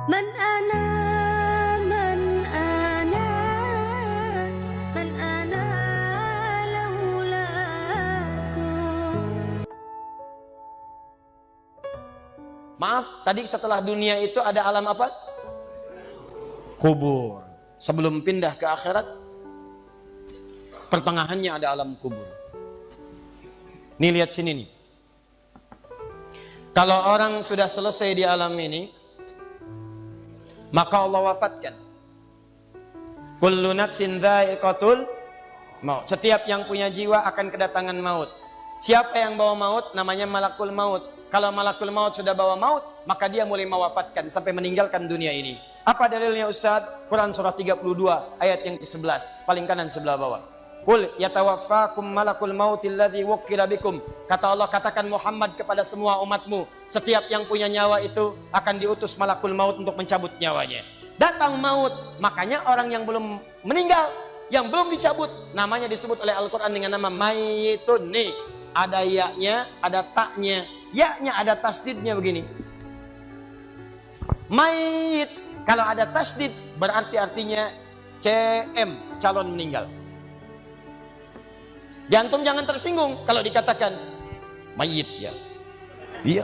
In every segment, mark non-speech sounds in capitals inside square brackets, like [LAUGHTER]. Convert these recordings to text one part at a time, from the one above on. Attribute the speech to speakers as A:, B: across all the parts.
A: من أنا من أنا من أنا لولاكم
B: Maaf, tadi setelah dunia itu ada alam apa? Kubur. Sebelum pindah ke akhirat, pertengahannya ada alam kubur. Nih lihat sini nih. Kalau orang sudah selesai di alam ini, maka Allah wafatkan. Kullu nafsin dha'iqatul maut. Setiap yang punya jiwa akan kedatangan maut. Siapa yang bawa maut namanya malakul maut. Kalau malakul maut sudah bawa maut, maka dia mulai mewafatkan sampai meninggalkan dunia ini. Apa dalilnya Ustaz? Quran surah 32 ayat yang ke-11, paling kanan sebelah bawah. Qul yatawaffakum malakul mautil ladzi wukkila bikum. Kata Allah katakan Muhammad kepada semua umatmu, setiap yang punya nyawa itu akan diutus malakul maut untuk mencabut nyawanya. Datang maut, makanya orang yang belum meninggal, yang belum dicabut, namanya disebut oleh Al-Qur'an dengan nama mayitun. Nih, ada ya-nya, ada taknya. Ya-nya ada tasdidnya begini. Mayit. Kalau ada tasdid berarti artinya CM, calon meninggal. Diantum jangan tersinggung kalau dikatakan mayit ya. Iya.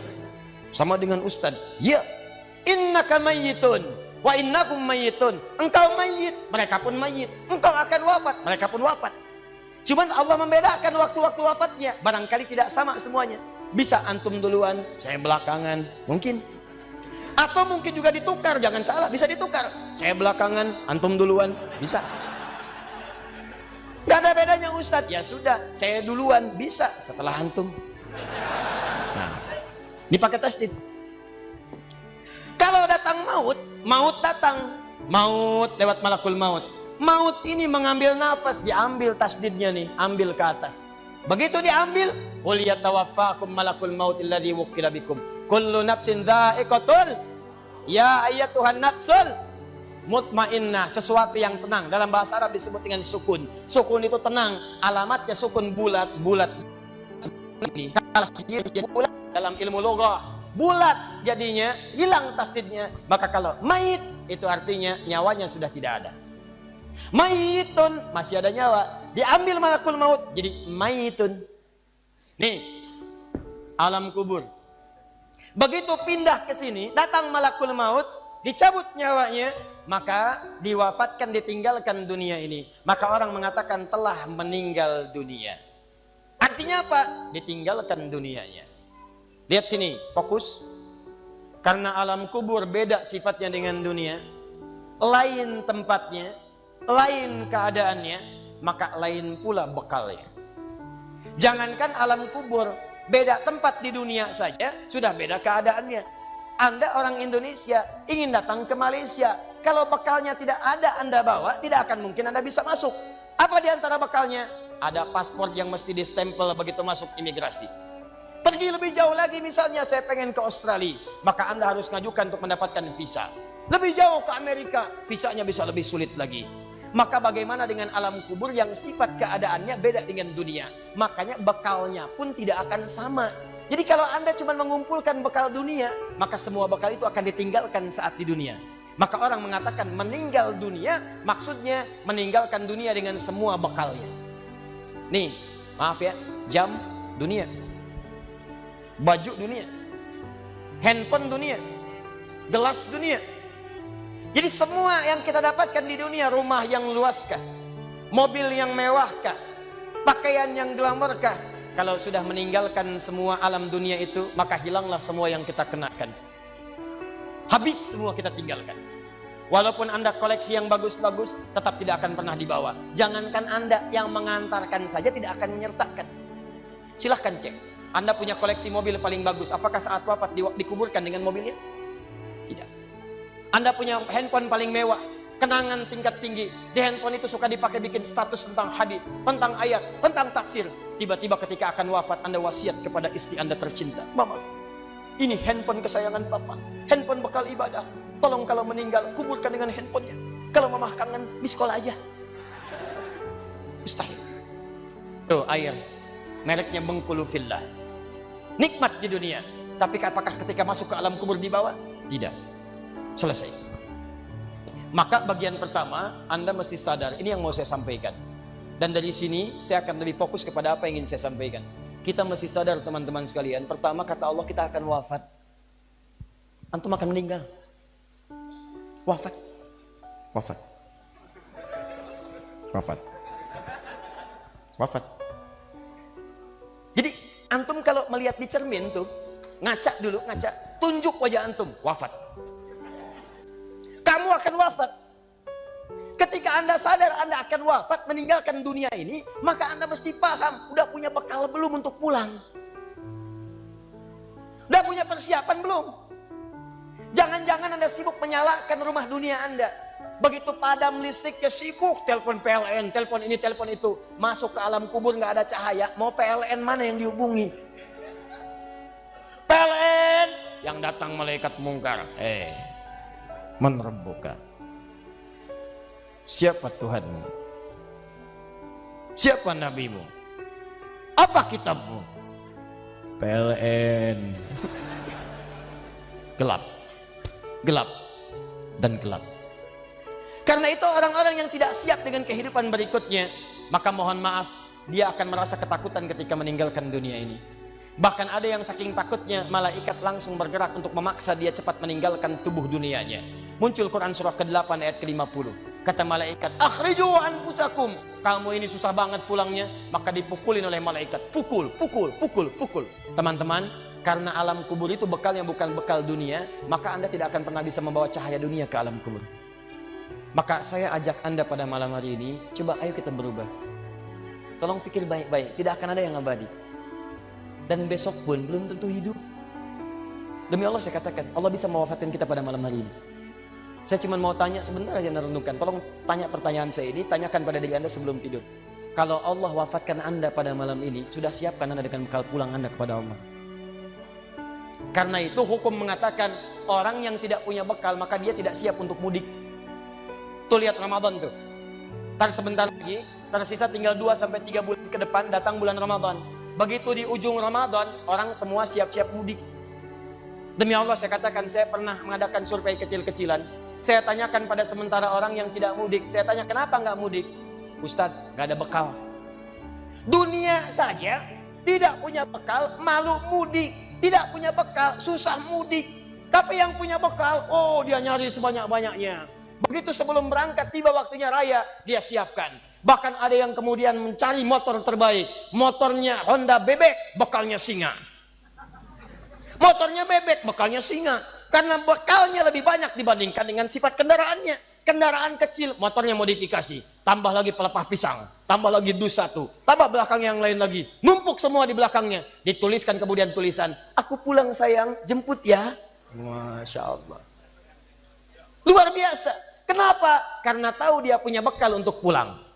B: Sama dengan ustad. Iya. Innaka mayyitun wa innakum mayyitun. Engkau mayit, mereka pun mayit. Engkau akan wafat, mereka pun wafat. Cuman Allah membedakan waktu-waktu wafatnya. Barangkali tidak sama semuanya. Bisa antum duluan, saya belakangan. Mungkin. Atau mungkin juga ditukar, jangan salah, bisa ditukar. Saya belakangan, antum duluan, bisa. Gak ada bedanya Ustadz. Ya sudah, saya duluan, bisa setelah antum. Nah, dipakai tasdid. Kalau datang maut, maut datang. Maut lewat malakul maut. Maut ini mengambil nafas, diambil tasdidnya nih, ambil ke atas. Begitu diambil, qul yatawaffakum malakul maut alladhi wukkila bikum. Kullu nafsin dha'iqatul Ya ayat Tuhan nafsul mutmainnah, sesuatu yang tenang. Dalam bahasa Arab disebut dengan sukun. Sukun itu tenang, alamatnya sukun bulat, bulat. Ini bulat dalam ilmu logah, bulat jadinya hilang tasdidnya. Maka kalau mayit itu artinya nyawanya sudah tidak ada. Mayitun masih ada nyawa, diambil malakul maut jadi mayitun. Nih, alam kubur. Begitu pindah ke sini, datang malakul maut, dicabut nyawanya, maka diwafatkan ditinggalkan dunia ini. Maka orang mengatakan telah meninggal dunia. Artinya apa? Ditinggalkan dunianya. Lihat sini, fokus. Karena alam kubur beda sifatnya dengan dunia. Lain tempatnya, lain keadaannya, maka lain pula bekalnya. Jangankan alam kubur, beda tempat di dunia saja sudah beda keadaannya. Anda orang Indonesia ingin datang ke Malaysia, kalau bekalnya tidak ada Anda bawa, tidak akan mungkin Anda bisa masuk. Apa di antara bekalnya? Ada paspor yang mesti distempel begitu masuk imigrasi. Pergi lebih jauh lagi misalnya saya pengen ke Australia, maka Anda harus ngajukan untuk mendapatkan visa. Lebih jauh ke Amerika, visanya bisa lebih sulit lagi. Maka bagaimana dengan alam kubur yang sifat keadaannya beda dengan dunia? Makanya bekalnya pun tidak akan sama. Jadi kalau Anda cuma mengumpulkan bekal dunia, maka semua bekal itu akan ditinggalkan saat di dunia. Maka orang mengatakan meninggal dunia, maksudnya meninggalkan dunia dengan semua bekalnya. Nih, maaf ya, jam dunia. Baju dunia. Handphone dunia. Gelas dunia jadi semua yang kita dapatkan di dunia, rumah yang luaskah, mobil yang mewahkah, pakaian yang glamorkah, kalau sudah meninggalkan semua alam dunia itu, maka hilanglah semua yang kita kenakan. Habis semua kita tinggalkan. Walaupun Anda koleksi yang bagus-bagus, tetap tidak akan pernah dibawa. Jangankan Anda yang mengantarkan saja tidak akan menyertakan. Silahkan cek. Anda punya koleksi mobil paling bagus. Apakah saat wafat dikuburkan dengan mobilnya? Tidak. Anda punya handphone paling mewah, kenangan tingkat tinggi. Di handphone itu suka dipakai bikin status tentang hadis, tentang ayat, tentang tafsir. Tiba-tiba ketika akan wafat, Anda wasiat kepada istri Anda tercinta. Mama, ini handphone kesayangan Bapak. Handphone bekal ibadah. Tolong kalau meninggal, kuburkan dengan handphonenya. Kalau mama kangen, di sekolah aja. Mustahil. Tuh air. Mereknya Bengkulu Fillah. Nikmat di dunia. Tapi apakah ketika masuk ke alam kubur dibawa? Tidak. Selesai. Maka bagian pertama, Anda mesti sadar, ini yang mau saya sampaikan. Dan dari sini, saya akan lebih fokus kepada apa yang ingin saya sampaikan. Kita mesti sadar teman-teman sekalian, pertama kata Allah kita akan wafat. Antum akan meninggal. Wafat. Wafat. Wafat. Wafat. Jadi antum kalau melihat di cermin tuh, ngaca dulu, ngaca, tunjuk wajah antum, wafat. Akan wafat. Ketika Anda sadar Anda akan wafat meninggalkan dunia ini, maka Anda mesti paham, udah punya bekal belum untuk pulang? Udah punya persiapan belum? Jangan-jangan Anda sibuk menyalakan rumah dunia Anda. Begitu padam listriknya sibuk telepon PLN, telepon ini, telepon itu. Masuk ke alam kubur nggak ada cahaya, mau PLN mana yang dihubungi? PLN yang datang malaikat mungkar. Eh, menerbuka. Siapa Tuhanmu? Siapa nabimu? Apa kitabmu? PLN. [LAUGHS] gelap. Gelap dan gelap. Karena itu orang-orang yang tidak siap dengan kehidupan berikutnya, maka mohon maaf, dia akan merasa ketakutan ketika meninggalkan dunia ini. Bahkan ada yang saking takutnya, malaikat langsung bergerak untuk memaksa dia cepat meninggalkan tubuh dunianya. Muncul Quran surah ke-8 ayat ke-50. Kata malaikat, akhriju anfusakum. Kamu ini susah banget pulangnya, maka dipukulin oleh malaikat. Pukul, pukul, pukul, pukul. Teman-teman, karena alam kubur itu bekal yang bukan bekal dunia, maka Anda tidak akan pernah bisa membawa cahaya dunia ke alam kubur. Maka saya ajak Anda pada malam hari ini, coba ayo kita berubah. Tolong pikir baik-baik, tidak akan ada yang abadi. Dan besok pun belum tentu hidup. Demi Allah saya katakan, Allah bisa mewafatkan kita pada malam hari ini. Saya cuma mau tanya sebentar aja renungkan. Tolong tanya pertanyaan saya ini, tanyakan pada diri Anda sebelum tidur. Kalau Allah wafatkan Anda pada malam ini, sudah siapkan Anda dengan bekal pulang Anda kepada Allah. Karena itu hukum mengatakan orang yang tidak punya bekal maka dia tidak siap untuk mudik. Tuh lihat Ramadan tuh. Ntar sebentar lagi, tersisa tinggal 2 sampai 3 bulan ke depan datang bulan Ramadan. Begitu di ujung Ramadan, orang semua siap-siap mudik. Demi Allah saya katakan, saya pernah mengadakan survei kecil-kecilan. Saya tanyakan pada sementara orang yang tidak mudik. Saya tanya, kenapa nggak mudik? Ustadz, nggak ada bekal. Dunia saja tidak punya bekal, malu mudik. Tidak punya bekal, susah mudik. Tapi yang punya bekal, oh dia nyari sebanyak-banyaknya. Begitu sebelum berangkat, tiba waktunya raya, dia siapkan. Bahkan ada yang kemudian mencari motor terbaik. Motornya Honda bebek, bekalnya singa. Motornya bebek, bekalnya singa. Karena bekalnya lebih banyak dibandingkan dengan sifat kendaraannya. Kendaraan kecil, motornya modifikasi. Tambah lagi pelepah pisang. Tambah lagi dus satu. Tambah belakang yang lain lagi. Numpuk semua di belakangnya. Dituliskan kemudian tulisan. Aku pulang sayang, jemput ya. Masya Allah. Luar biasa. Kenapa? Karena tahu dia punya bekal untuk pulang.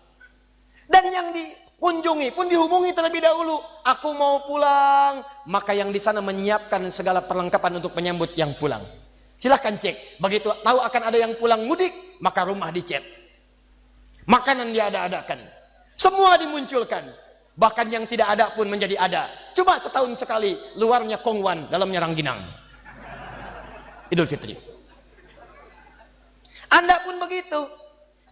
B: Dan yang dikunjungi pun dihubungi terlebih dahulu. Aku mau pulang. Maka yang di sana menyiapkan segala perlengkapan untuk menyambut yang pulang. Silahkan cek. Begitu tahu akan ada yang pulang mudik, maka rumah dicet. Makanan diada-adakan. Semua dimunculkan. Bahkan yang tidak ada pun menjadi ada. Cuma setahun sekali, luarnya kongwan, dalamnya rangginang. Idul Fitri. Anda pun begitu.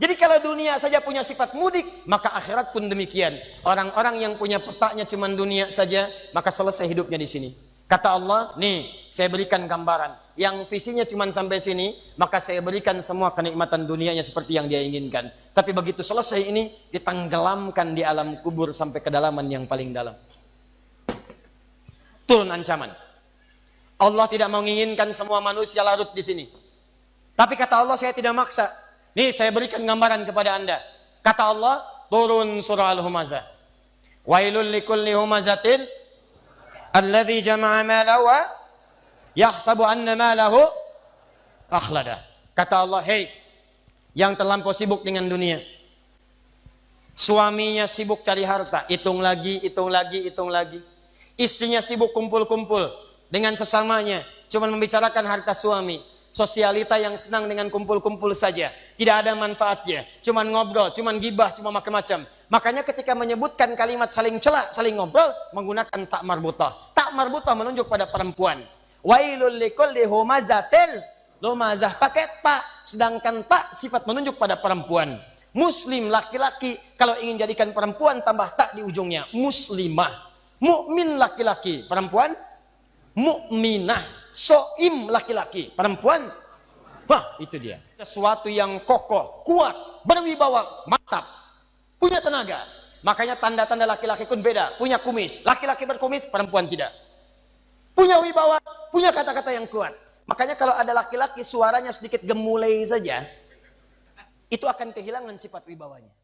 B: Jadi kalau dunia saja punya sifat mudik, maka akhirat pun demikian. Orang-orang yang punya petanya cuma dunia saja, maka selesai hidupnya di sini. Kata Allah, nih saya berikan gambaran. Yang visinya cuma sampai sini, maka saya berikan semua kenikmatan dunianya seperti yang dia inginkan. Tapi begitu selesai ini, ditenggelamkan di alam kubur sampai kedalaman yang paling dalam. Turun ancaman. Allah tidak menginginkan semua manusia larut di sini. Tapi kata Allah saya tidak maksa. Nih saya berikan gambaran kepada anda. Kata Allah turun surah Al-Humazah. Wailul likulli humazatin alladhi jama'a malahu wa yahsabu anna malahu akhlada. Kata Allah, "Hei, yang terlampau sibuk dengan dunia. Suaminya sibuk cari harta, hitung lagi, hitung lagi, hitung lagi. Istrinya sibuk kumpul-kumpul dengan sesamanya, cuma membicarakan harta suami sosialita yang senang dengan kumpul-kumpul saja. Tidak ada manfaatnya. Cuman ngobrol, cuman gibah, cuma macam-macam. Makanya ketika menyebutkan kalimat saling celak, saling ngobrol, menggunakan tak marbutah. Tak marbutah menunjuk pada perempuan. Wailul likulli humazatil Lo mazah pakai ta, sedangkan ta sifat menunjuk pada perempuan. Muslim laki-laki kalau ingin jadikan perempuan tambah tak di ujungnya. Muslimah. Mukmin laki-laki, perempuan mukminah. Soim laki-laki, perempuan Wah, itu dia. Sesuatu yang kokoh, kuat, berwibawa, mantap, punya tenaga. Makanya tanda-tanda laki-laki pun beda. Punya kumis, laki-laki berkumis, perempuan tidak. Punya wibawa, punya kata-kata yang kuat. Makanya kalau ada laki-laki suaranya sedikit gemulai saja, itu akan kehilangan sifat wibawanya.